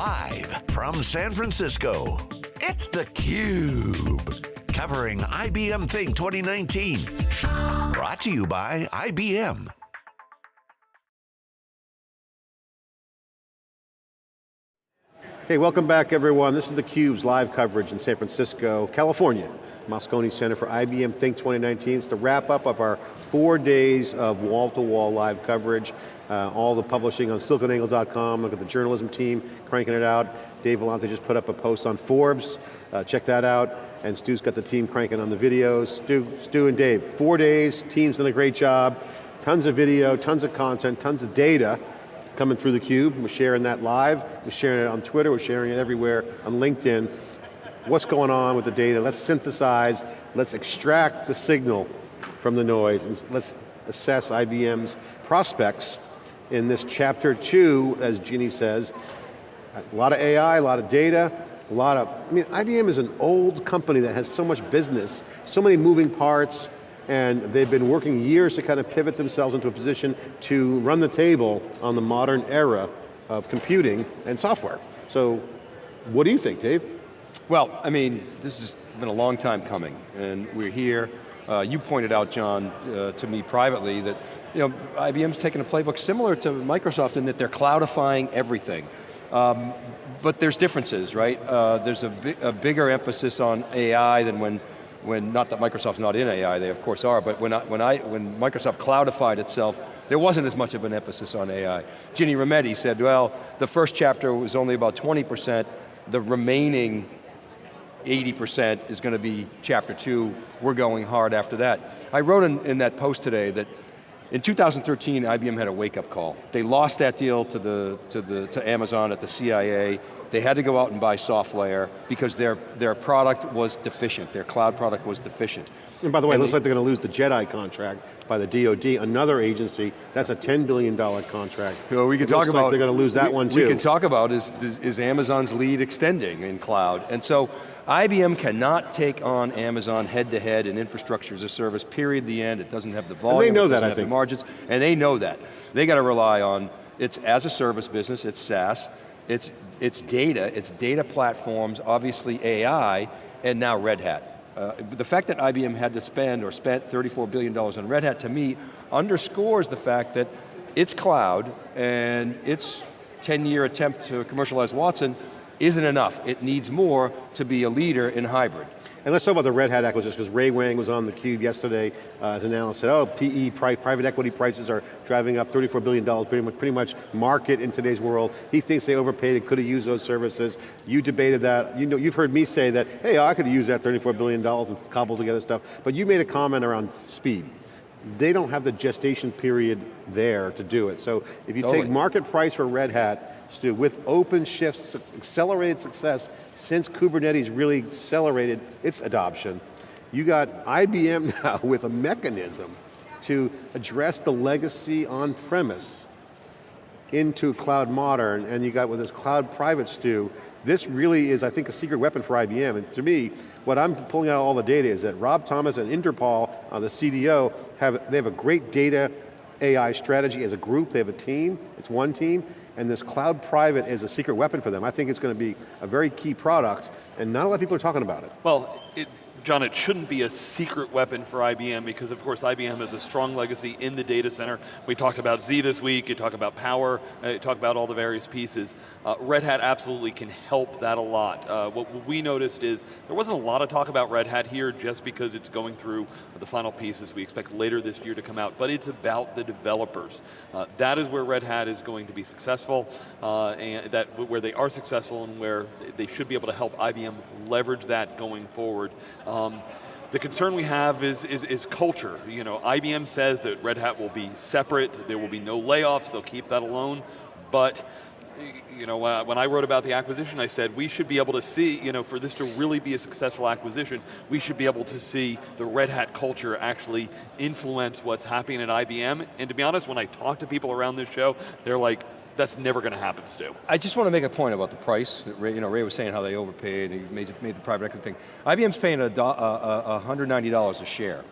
Live from San Francisco, it's theCUBE. Covering IBM Think 2019. Brought to you by IBM. Hey, welcome back everyone. This is theCUBE's live coverage in San Francisco, California. Moscone Center for IBM Think 2019. It's the wrap up of our four days of wall-to-wall -wall live coverage. Uh, all the publishing on siliconangle.com, look at the journalism team cranking it out. Dave Vellante just put up a post on Forbes, uh, check that out. And Stu's got the team cranking on the videos. Stu, Stu and Dave, four days, team's done a great job. Tons of video, tons of content, tons of data coming through theCUBE. We're sharing that live, we're sharing it on Twitter, we're sharing it everywhere, on LinkedIn. What's going on with the data? Let's synthesize, let's extract the signal from the noise, and let's assess IBM's prospects in this chapter two, as Ginny says. A lot of AI, a lot of data, a lot of, I mean, IBM is an old company that has so much business, so many moving parts, and they've been working years to kind of pivot themselves into a position to run the table on the modern era of computing and software. So, what do you think, Dave? Well, I mean, this has been a long time coming, and we're here. Uh, you pointed out, John, uh, to me privately that you know, IBM's taken a playbook similar to Microsoft in that they're cloudifying everything. Um, but there's differences, right? Uh, there's a, bi a, bigger emphasis on AI than when, when, not that Microsoft's not in AI, they of course are, but when, I, when, I, when Microsoft cloudified itself, there wasn't as much of an emphasis on AI. Ginny Rometty said, well, the first chapter was only about 20%, the remaining 80% is going to be chapter two, we're going hard after that. I wrote in, in that post today that in 2013, IBM had a wake-up call. They lost that deal to, the, to, the, to Amazon at the CIA. They had to go out and buy SoftLayer because their, their product was deficient, their cloud product was deficient. And by the way, and it looks like they're going to lose the JEDI contract by the DoD, another agency, that's a $10 billion contract. Well, we can talk about- like they're going to lose that we, one too. We can talk about is, is Amazon's lead extending in cloud. And so IBM cannot take on Amazon head-to-head in infrastructure as a service, period, the end. It doesn't have the volume, and they know that, I think. the margins, and they know that. They got to rely on, it's as a service business, it's SaaS, it's, it's data, it's data platforms, obviously AI, and now Red Hat. Uh, the fact that IBM had to spend or spent $34 billion on Red Hat to me underscores the fact that its cloud and its 10-year attempt to commercialize Watson isn't enough. It needs more to be a leader in hybrid. And let's talk about the Red Hat acquisition, because Ray Wang was on the cube yesterday uh, as an analyst, said, oh, PE, pri private equity prices are driving up $34 billion, pretty much, pretty much market in today's world. He thinks they overpaid and could have used those services. You debated that. You know, you've heard me say that, hey, I could have used that $34 billion and cobbled together stuff, but you made a comment around speed they don't have the gestation period there to do it. So if you totally. take market price for Red Hat, Stu, with OpenShift's accelerated success since Kubernetes really accelerated its adoption, you got IBM now with a mechanism to address the legacy on-premise into cloud modern, and you got with this cloud private Stu, this really is, I think, a secret weapon for IBM, and to me, what I'm pulling out all the data is that Rob Thomas and Inderpal, uh, the CDO, have, they have a great data AI strategy as a group, they have a team, it's one team, and this cloud private is a secret weapon for them. I think it's going to be a very key product, and not a lot of people are talking about it. Well, it, John, it shouldn't be a secret weapon for IBM because of course IBM has a strong legacy in the data center. We talked about Z this week, you talk about Power, uh, you talk about all the various pieces. Uh, Red Hat absolutely can help that a lot. Uh, what we noticed is there wasn't a lot of talk about Red Hat here just because it's going through the final pieces we expect later this year to come out, but it's about the developers. Uh, that is where Red Hat is going to be successful, uh, and that where they are successful and where they should be able to help IBM leverage that going forward. Um, the concern we have is, is, is, culture. You know, IBM says that Red Hat will be separate, there will be no layoffs, they'll keep that alone, but you know, uh, when I wrote about the acquisition, I said we should be able to see, you know, for this to really be a successful acquisition, we should be able to see the Red Hat culture actually influence what's happening at IBM. And to be honest, when I talk to people around this show, they're like, that's never going to happen, Stu. I just want to make a point about the price. Ray, you know, Ray was saying how they overpaid, and he made, made the private equity thing. IBM's paying a, a, a $190 a share.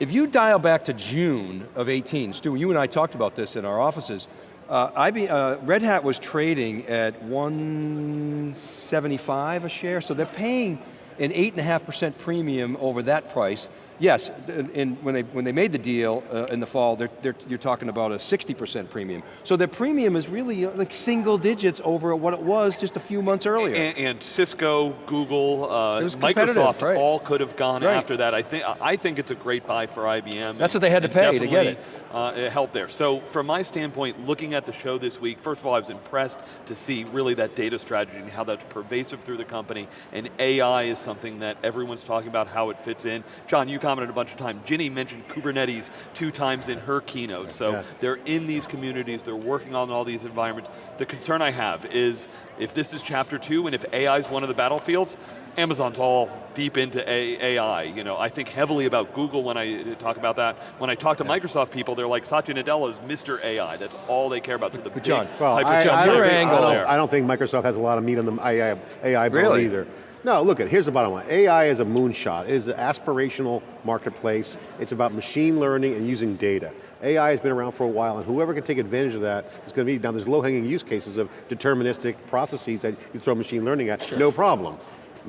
If you dial back to June of 18, Stu, you and I talked about this in our offices, Uh, uh, Red Hat was trading at 175 a share, so they're paying an 8.5% premium over that price. Yes, in, when, they, when they made the deal uh, in the fall, they're, they're, you're talking about a 60% premium. So their premium is really uh, like single digits over what it was just a few months earlier. And, and Cisco, Google, uh, Microsoft right. all could have gone right. after that. I think, I think it's a great buy for IBM. That's what they had to pay to get it. Uh, it helped there. So from my standpoint, looking at the show this week, first of all, I was impressed to see really that data strategy and how that's pervasive through the company, and AI is something that everyone's talking about how it fits in. John, you commented a bunch of times. Ginny mentioned Kubernetes two times in her keynote, so yeah. they're in these communities, they're working on all these environments. The concern I have is, if this is chapter two, and if AI is one of the battlefields, Amazon's all deep into AI. You know, I think heavily about Google when I talk about that. When I talk to yeah. Microsoft people, they're like, Satya Nadella is Mr. AI. That's all they care about. So the but John, well, I, I, John, I, your think, angle I don't, there. I don't think Microsoft has a lot of meat on the AI, AI bone really? either. No, look at here's the bottom line. AI is a moonshot. It is an aspirational marketplace. It's about machine learning and using data. AI has been around for a while and whoever can take advantage of that is going to be, now there's low-hanging use cases of deterministic processes that you throw machine learning at, sure. no problem.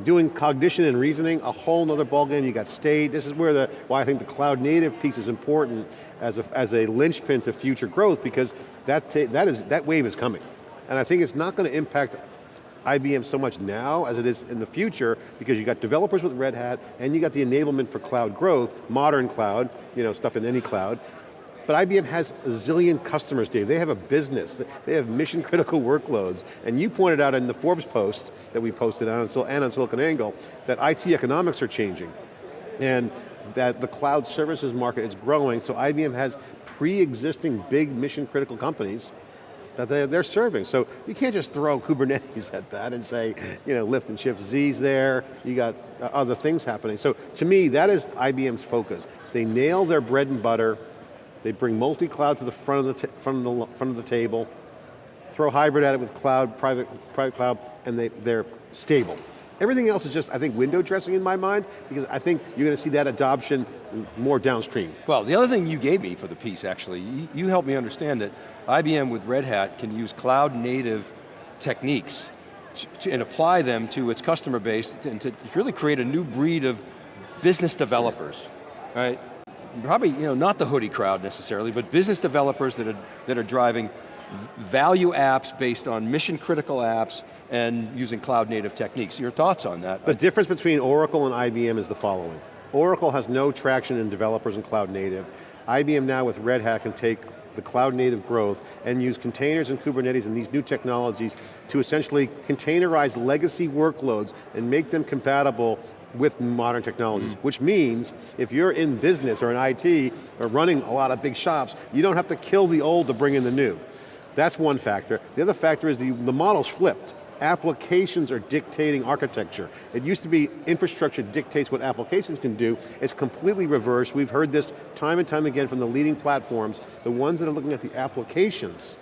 Doing cognition and reasoning, a whole nother ballgame, you got state, this is where the, why I think the cloud native piece is important as a, as a linchpin to future growth because that, that, is, that wave is coming. And I think it's not going to impact IBM so much now as it is in the future because you got developers with Red Hat and you got the enablement for cloud growth, modern cloud, you know, stuff in any cloud. But IBM has a zillion customers, Dave. They have a business. They have mission critical workloads. And you pointed out in the Forbes post that we posted on, and on SiliconANGLE that IT economics are changing. And that the cloud services market is growing, so IBM has pre-existing big mission critical companies that they, they're serving. So you can't just throw Kubernetes at that and say, you know, lift and shift Z's there, you got uh, other things happening. So to me, that is IBM's focus. They nail their bread and butter, they bring multi-cloud to the front of the, front, of the, front of the table, throw hybrid at it with cloud, private, private cloud, and they, they're stable. Everything else is just, I think, window dressing in my mind, because I think you're going to see that adoption more downstream. Well, the other thing you gave me for the piece, actually, you, helped me understand that IBM with Red Hat can use cloud native techniques to, to, and apply them to its customer base and to really create a new breed of business developers, right? Probably, you know, not the hoodie crowd necessarily, but business developers that are, that are driving value apps based on mission critical apps and using cloud native techniques. Your thoughts on that? The difference between Oracle and IBM is the following. Oracle has no traction in developers and cloud native. IBM now with Red Hat can take the cloud native growth and use containers and Kubernetes and these new technologies to essentially containerize legacy workloads and make them compatible with modern technologies, mm. which means if you're in business or in IT or running a lot of big shops, you don't have to kill the old to bring in the new. That's one factor. The other factor is the, the model's flipped applications are dictating architecture. It used to be infrastructure dictates what applications can do. It's completely reversed. We've heard this time and time again from the leading platforms. The ones that are looking at the applications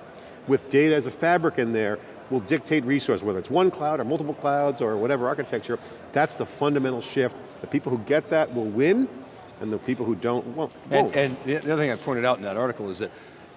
with data as a fabric in there will dictate resource, whether it's one cloud or multiple clouds or whatever architecture. That's the fundamental shift. The people who get that will win, and the people who don't won't. And, and the other thing I pointed out in that article is that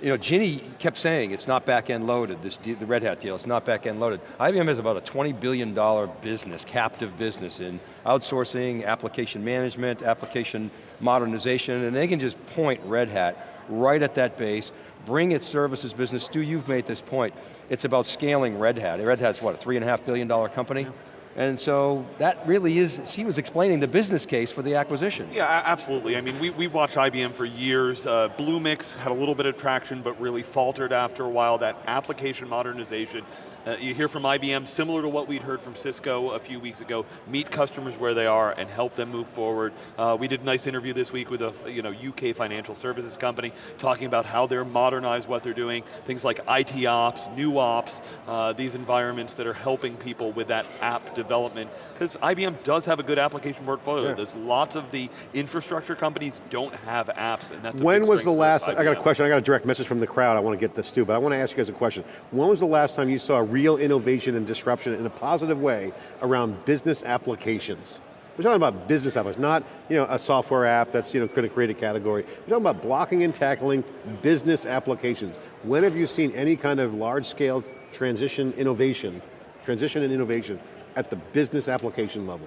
you know, Ginny kept saying it's not back-end loaded, this the Red Hat deal, it's not back-end loaded. IBM has about a $20 billion business, captive business in outsourcing, application management, application modernization, and they can just point Red Hat right at that base, bring its services business. Stu, you've made this point. It's about scaling Red Hat. Red Hat's what, a three and a half billion dollar company? Yeah. And so that really is, she was explaining the business case for the acquisition. Yeah, absolutely. I mean, we, we've watched IBM for years. Uh, Bluemix had a little bit of traction, but really faltered after a while. That application modernization, uh, you hear from IBM, similar to what we'd heard from Cisco a few weeks ago, meet customers where they are and help them move forward. Uh, we did a nice interview this week with a you know, UK financial services company, talking about how they're modernized what they're doing, things like IT ops, new ops, uh, these environments that are helping people with that app development development, because IBM does have a good application portfolio. Yeah. There's lots of the infrastructure companies don't have apps, and that's When was the last, I got a question, I got a direct message from the crowd, I want to get this too, but I want to ask you guys a question. When was the last time you saw real innovation and disruption in a positive way around business applications? We're talking about business apps, not you know, a software app that's you know, going to create a category. We're talking about blocking and tackling business applications. when have you seen any kind of large scale transition innovation, transition and innovation at the business application level?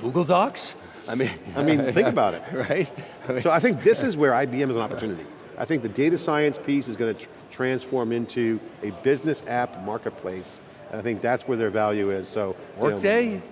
Google Docs? I mean, I mean, think about it. right? I mean, So I think this is where IBM is an opportunity. I think the data science piece is going to tr transform into a business app marketplace, and I think that's where their value is, so. you know, Workday? You know,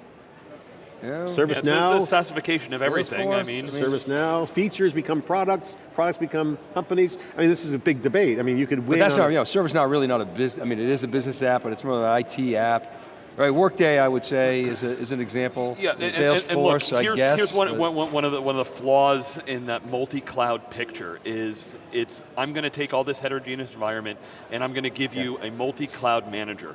Yeah, it's ServiceNow, the SaaSification of everything. I mean, I mean- ServiceNow, features become products, products become companies. I mean, this is a big debate. I mean, you could But win that's on not, you know, ServiceNow really not a business, I mean, it is a business app, but it's more of an IT app. Right, Workday, I would say, is, a, is an example. Yeah, and, and- and look, Salesforce, I guess. here's one, one, one of the, one of the flaws in that multi-cloud picture is it's, I'm going to take all this heterogeneous environment and I'm going to give you a multi-cloud manager.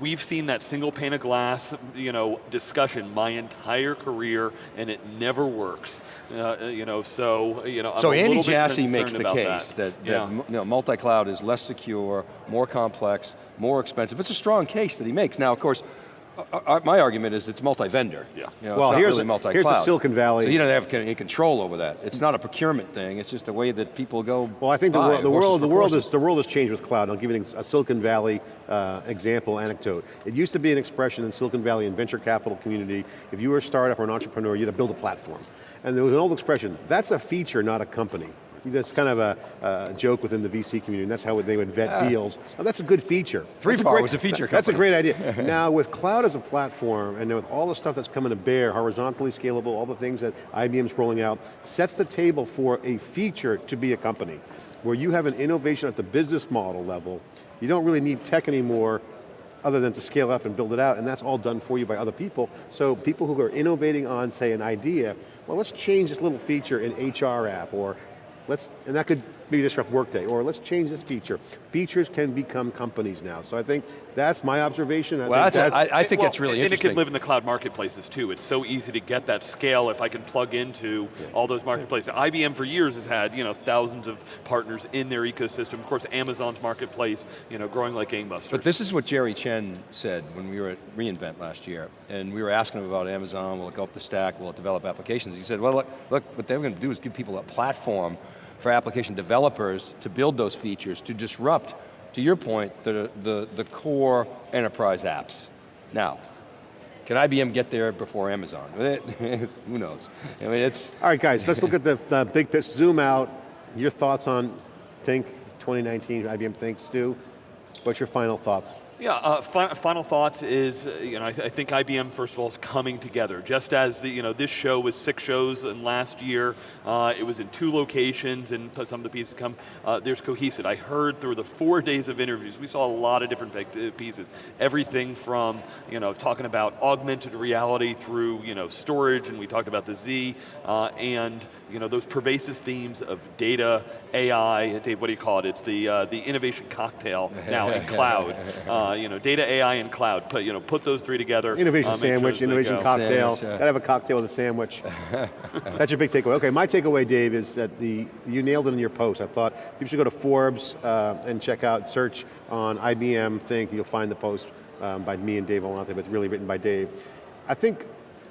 We've seen that single pane of glass, you know, discussion my entire career, and it never works. Uh, you know, so you know, I'm So a Andy Jassy makes the case that, that, Yeah. you know, multi-cloud is less secure, more complex, more expensive. It's a strong case that he makes. Now, of course, uh, uh, my argument is it's multi-vendor. Yeah. You know, Well, here's really a- multi-cloud. here's the Silicon Valley- So you don't have any control over that. It's not a procurement thing, it's just the way that people go Well, I think the, buy world, the world, the world is the world has changed with cloud. I'll give you a Silicon Valley uh, example, anecdote. It used to be an expression in Silicon Valley and venture capital community. If you were a startup or an entrepreneur, you had to build a platform, and there was an old expression. That's a feature, not a company. That's kind of a, joke within the VC community, and that's how they would vet ah. deals. Now, that's a good feature. 3PAR was a feature That's a great idea. now, with cloud as a platform, and with all the stuff that's coming to bear, horizontally scalable, all the things that IBM's rolling out, sets the table for a feature to be a company, where you have an innovation at the business model level, you don't really need tech anymore, other than to scale up and build it out, and that's all done for you by other people. So people who are innovating on, say, an idea, well, let's change this little feature in HR app, or let's, and that could maybe disrupt Workday, or let's change this feature. Features can become companies now. So I think that's my observation. I Well, think that's, that's, I, I think Well, that's really and interesting. it can live in the cloud marketplaces too. It's so easy to get that scale if I can plug into all those marketplaces. IBM for years has had you know thousands of partners in their ecosystem. Of course, Amazon's marketplace, you know, growing like gangbusters. But this is what Jerry Chen said when we were at reInvent last year, and we were asking him about Amazon, will it go up the stack, will it develop applications? He said, well, look, look what they're going to do is give people a platform for application developers to build those features, to disrupt, to your point, the, the, the core enterprise apps. Now, can IBM get there before Amazon? Who knows? I mean, it's, all right guys, let's look at the, the big picture, zoom out. Your thoughts on Think 2019, IBM Think, Stu? What's your final thoughts? Yeah, uh, fi final thoughts is, uh, you know, I, th I, think IBM, first of all, is coming together. Just as the, you know, this show was six shows in last year, uh, it was in two locations and some of the pieces come, uh, there's cohesive. I heard through the four days of interviews, we saw a lot of different uh, pieces. Everything from, you know, talking about augmented reality through, you know, storage, and we talked about the Z, uh, and, you know, those pervasive themes of data, AI, Dave, what do you call it? It's the, uh, the innovation cocktail now in cloud. Uh, you know, data, AI, and cloud. Put, you know, put those three together. Innovation uh, make sure sandwich, innovation cocktail. Sandwich, yeah. Gotta have a cocktail with a sandwich. That's your big takeaway. Okay, my takeaway, Dave, is that the you nailed it in your post. I thought people should go to Forbes uh, and check out, search on IBM Think, you'll find the post um, by me and Dave Vellante, but it's really written by Dave. I think,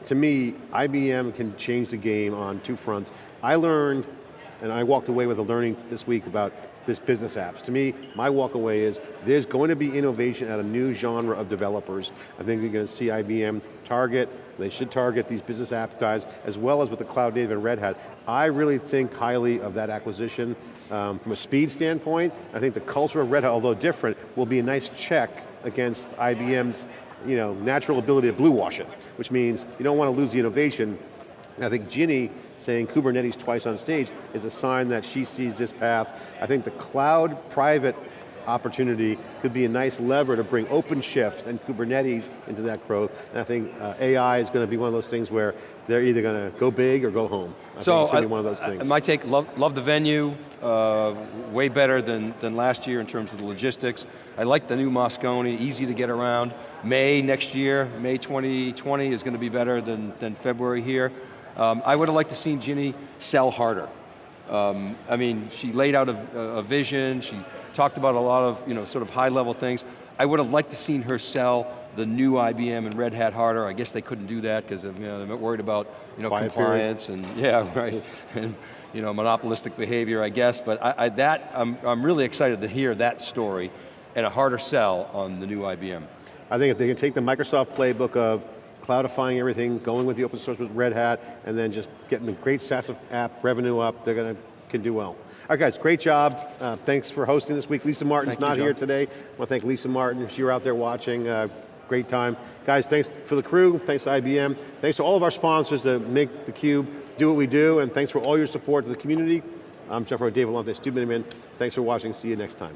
to me, IBM can change the game on two fronts. I learned, and I walked away with a learning this week about this business apps. To me, my walk away is there's going to be innovation at a new genre of developers. I think you're going to see IBM target, they should target these business app guys, as well as with the cloud native and Red Hat. I really think highly of that acquisition. Um, from a speed standpoint, I think the culture of Red Hat, although different, will be a nice check against IBM's you know, natural ability to blue wash it, which means you don't want to lose the innovation, and I think Ginny saying Kubernetes twice on stage is a sign that she sees this path. I think the cloud private opportunity could be a nice lever to bring OpenShift and Kubernetes into that growth. And I think uh, AI is going to be one of those things where they're either going to go big or go home. I so think it's going to I- be one of those I- things. My take, love, love the venue, uh, way better than, than last year in terms of the logistics. I like the new Moscone, easy to get around. May next year, May 2020 is going to be better than, than February here. Um, I would have liked to seen Ginny sell harder. Um, I mean, she laid out a, a vision, she talked about a lot of, you know, sort of high level things. I would have liked to seen her sell the new IBM and Red Hat harder. I guess they couldn't do that because you know, they're worried about you know, Quiet period. compliance and, yeah, right. And, you know, monopolistic behavior, I guess, but I, I, that, I'm, I'm really excited to hear that story and a harder sell on the new IBM. I think if they can take the Microsoft playbook of cloudifying everything, going with the open source with Red Hat, and then just getting the great SaaS app revenue up, they're going to, can do well. All right guys, great job. Uh, thanks for hosting this week. Lisa Martin's Thank you, not here today. I want to thank Lisa Martin, if you were out there watching, uh, great time. Guys, thanks for the crew, thanks to IBM, thanks to all of our sponsors that make theCUBE do what we do, and thanks for all your support to the community. I'm Jeff Rowe, Dave Vellante, Stu Miniman. Thanks for watching, see you next time.